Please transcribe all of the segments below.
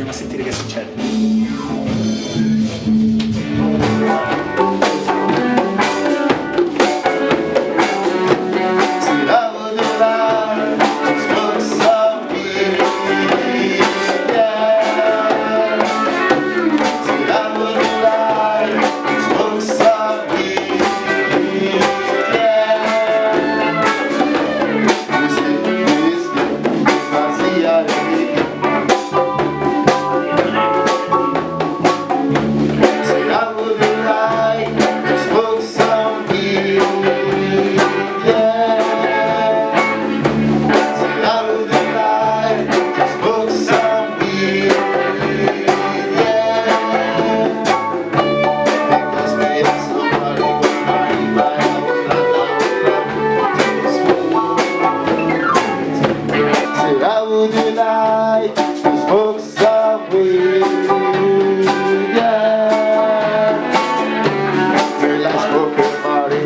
Andiamo a sentire che succede.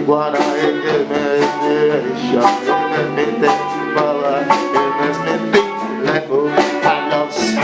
igual a ele me deixa Ele me tem que falar, ele me tem que levar I love